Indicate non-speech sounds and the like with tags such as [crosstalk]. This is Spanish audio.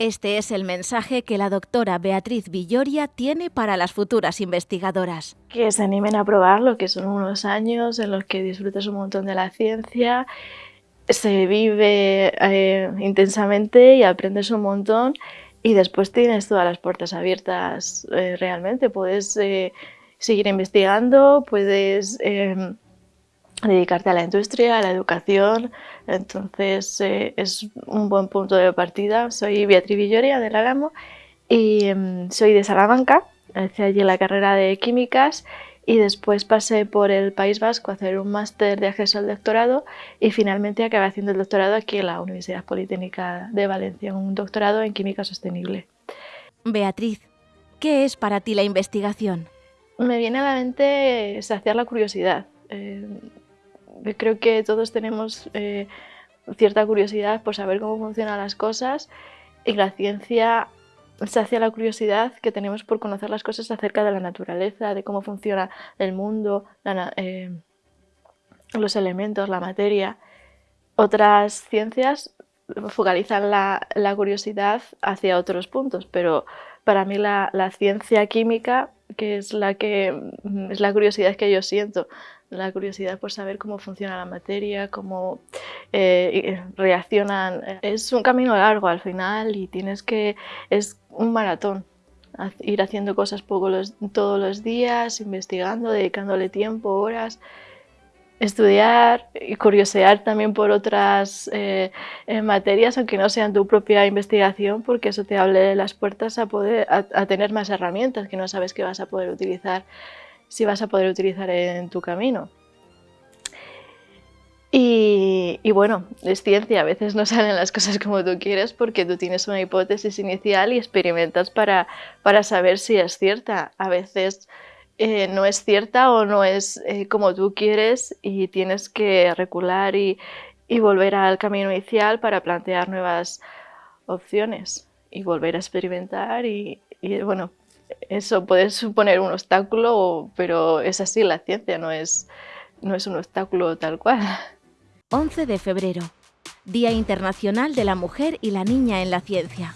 Este es el mensaje que la doctora Beatriz Villoria tiene para las futuras investigadoras. Que se animen a probarlo, que son unos años en los que disfrutas un montón de la ciencia, se vive eh, intensamente y aprendes un montón y después tienes todas las puertas abiertas eh, realmente. Puedes eh, seguir investigando, puedes dedicarte a la industria, a la educación, entonces eh, es un buen punto de partida. Soy Beatriz Villoria del Álamo y em, soy de Salamanca, hice allí la carrera de químicas y después pasé por el País Vasco a hacer un máster de acceso al doctorado y finalmente acabé haciendo el doctorado aquí en la Universidad Politécnica de Valencia, un doctorado en química sostenible. Beatriz, ¿qué es para ti la investigación? Me viene a la mente saciar la curiosidad. Eh, creo que todos tenemos eh, cierta curiosidad por saber cómo funcionan las cosas y la ciencia sacia la curiosidad que tenemos por conocer las cosas acerca de la naturaleza, de cómo funciona el mundo, eh, los elementos, la materia. Otras ciencias focalizan la, curiosidad hacia otros puntos, pero para mí la, la ciencia química que es la, que, es la curiosidad que yo siento, la curiosidad por saber cómo funciona la materia, cómo eh, reaccionan. Es un camino largo al final y tienes que, es un maratón, ir haciendo cosas poco todos los días, investigando, dedicándole tiempo, horas estudiar y curiosear también por otras eh, eh, materias, aunque no sean tu propia investigación, porque eso te abre las puertas a, poder, a, tener más herramientas que no sabes que vas a poder utilizar, si vas a poder utilizar en tu camino. Y, y, bueno, es ciencia, a veces no [laughs] salen las cosas como tú quieres porque tú tienes una hipótesis inicial y experimentas para, para saber si es cierta. A veces eh, no es cierta o no es eh, como tú quieres y tienes que recular y, volver al camino inicial para plantear nuevas opciones y volver a experimentar y, bueno, eso puede suponer un obstáculo, pero es así la ciencia, no es, no es un obstáculo tal cual. 11 de febrero, Día Internacional de la Mujer y la Niña en la Ciencia.